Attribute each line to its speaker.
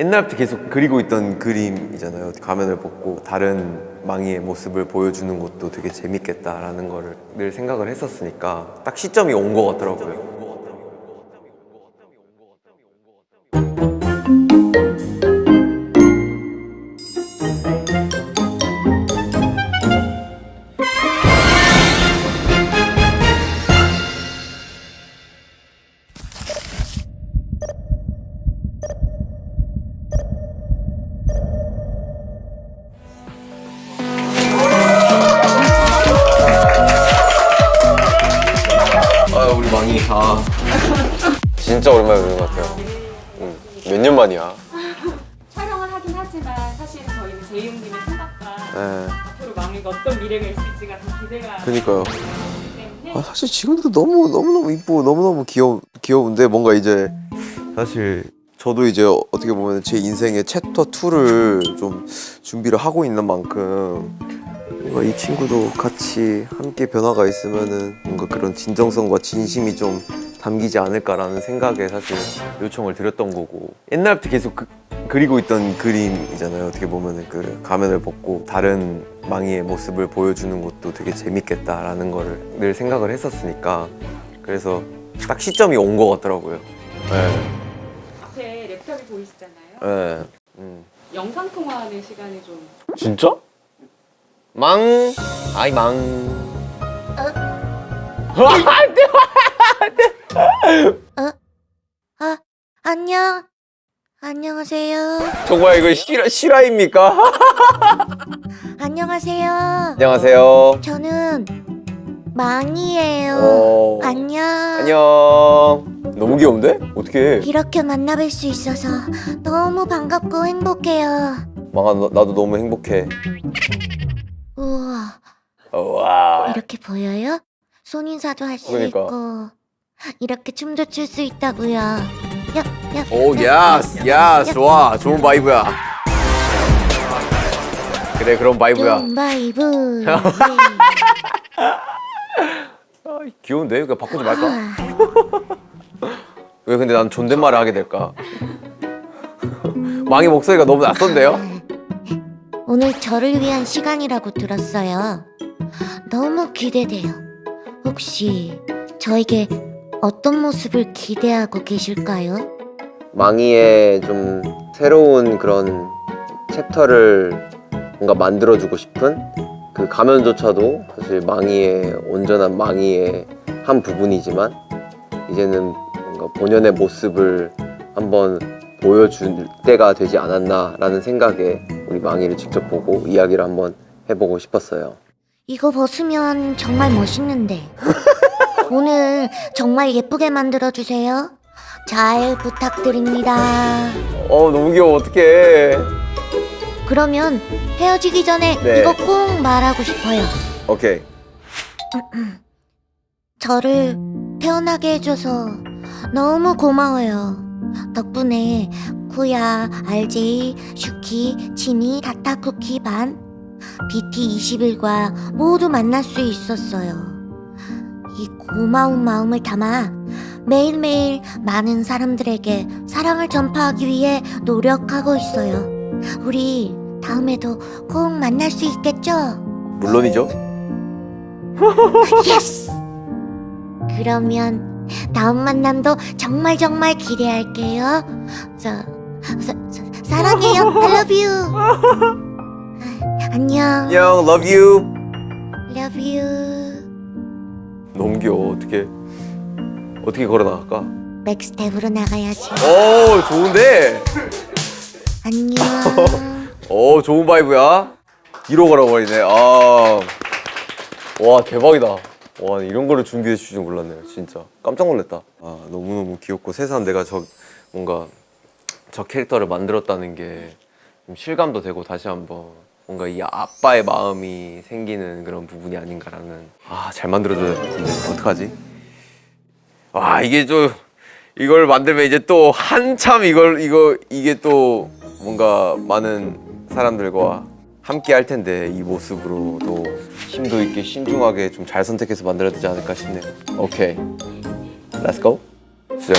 Speaker 1: 옛날부터 계속 그리고 있던 그림이잖아요. 가면을 벗고 다른 망이의 모습을 보여주는 것도 되게 재밌겠다라는 거를 늘 생각을 했었으니까 딱 시점이 온 것 같더라고요. 우리 망이 아 진짜 오랜만에 보는 것 같아요. 몇년 만이야?
Speaker 2: 촬영을 하긴 하지만 사실은 저희는 제이홉님의 생각과
Speaker 1: 네.
Speaker 2: 앞으로 망이가 어떤 미래가 있을지가 더 기대가
Speaker 1: 그니까요. 아, 사실 지금도 너무 너무 너무 이쁘고 너무 너무 귀여 귀여운데 뭔가 이제 사실 저도 이제 어떻게 보면 제 인생의 챕터 2를 좀 준비를 하고 있는 만큼 뭔가 이 친구도 같이 함께 변화가 있으면은 뭔가 그런 진정성과 진심이 좀 담기지 않을까라는 생각에 사실 요청을 드렸던 거고 옛날부터 계속 그, 그리고 있던 그림이잖아요 어떻게 보면은 그 가면을 벗고 다른 망이의 모습을 보여주는 것도 되게 재밌겠다라는 거를 늘 생각을 했었으니까 그래서 딱 시점이 온 것 같더라고요 네,
Speaker 2: 앞에 랩탑이 보이시잖아요.
Speaker 1: 네. 음.
Speaker 2: 영상 통화하는 시간이 좀
Speaker 1: 진짜? 망 아이 망
Speaker 3: 아, 안녕. 안녕하세요.
Speaker 1: 정말 이거 실화, 실화입니까?
Speaker 3: 안녕하세요.
Speaker 1: 안녕하세요
Speaker 3: 저는 망이에요.
Speaker 1: 어...
Speaker 3: 안녕.
Speaker 1: 안녕 너무 귀여운데? 어떻게
Speaker 3: 이렇게 만나뵐 수 있어서 너무 반갑고 행복해요.
Speaker 1: 망아 너- 나도 너무 행복해
Speaker 3: 우와,
Speaker 1: 와
Speaker 3: 이렇게 보여요? 손인사도 할 수
Speaker 1: 그러니까.
Speaker 3: 있고 이렇게 춤도 출 수 있다고요. 야, 야.
Speaker 1: 오 yas yas 좋아 좋은 vibe야 그래 그런 vibe야
Speaker 3: 좋은 vibe. 네.
Speaker 1: 아, 귀여운데? 그냥 바꾸지 말까?
Speaker 3: 우와.
Speaker 1: 왜 근데 난 존댓말을 하게 될까? 망의 목소리가 너무 낯선데요?
Speaker 3: 오늘 저를 위한 시간이라고 들었어요. 너무 기대돼요. 혹시 저에게 어떤 모습을 기대하고 계실까요?
Speaker 1: 망이의 좀 새로운 그런 챕터를 뭔가 만들어주고 싶은 그 가면조차도 사실 망이의 온전한 망이의 한 부분이지만 이제는 뭔가 본연의 모습을 한번 보여줄 때가 되지 않았나라는 생각에 우리 망이를 직접 보고 이야기를 한번 해보고 싶었어요.
Speaker 3: 이거 벗으면 정말 멋있는데. 오늘 정말 예쁘게 만들어주세요. 잘 부탁드립니다.
Speaker 1: 어 너무 귀여워 어떡해.
Speaker 3: 그러면 헤어지기 전에
Speaker 1: 네.
Speaker 3: 이거 꼭 말하고 싶어요.
Speaker 1: 오케이.
Speaker 3: 저를 태어나게 해줘서 너무 고마워요. 덕분에 쿠야, RJ, 슈키, 지니, 다타쿠키 반, BT21과 모두 만날 수 있었어요. 이 고마운 마음을 담아 매일매일 많은 사람들에게 사랑을 전파하기 위해 노력하고 있어요. 우리 다음에도 꼭 만날 수 있겠죠?
Speaker 1: 물론이죠.
Speaker 3: Yes! 그러면 다음 만남도 정말 정말 기대할게요. 저, 사, 사, 사랑해요. I love you. 안녕.
Speaker 1: 안녕, love you.
Speaker 3: Love you.
Speaker 1: 귀여워 어떻게 어떻게 걸어 나갈까?
Speaker 3: 백스텝으로 나가야지.
Speaker 1: 오 좋은데.
Speaker 3: 안녕.
Speaker 1: 오 좋은 바이브야. 뒤로 걸어버리네. 아. 와 대박이다. 와 이런 거를 준비해 주실 줄 몰랐네요. 진짜 깜짝 놀랐다. 아 너무 너무 귀엽고 새삼 내가 저 뭔가 저 캐릭터를 만들었다는 게좀 실감도 되고 다시 한번 뭔가 이 아빠의 마음이 생기는 그런 부분이 아닌가라는 아 잘 만들어줘야 될 텐데 어떡하지? 와 이게 좀 이걸 만들면 이제 또 한참 이걸 이거 이게 또 뭔가 많은 사람들과 함께 할 텐데 이 모습으로 또 힘도 있게 신중하게 좀 잘 선택해서 만들어야 되지 않을까 싶네요. 오케이, go. 시작.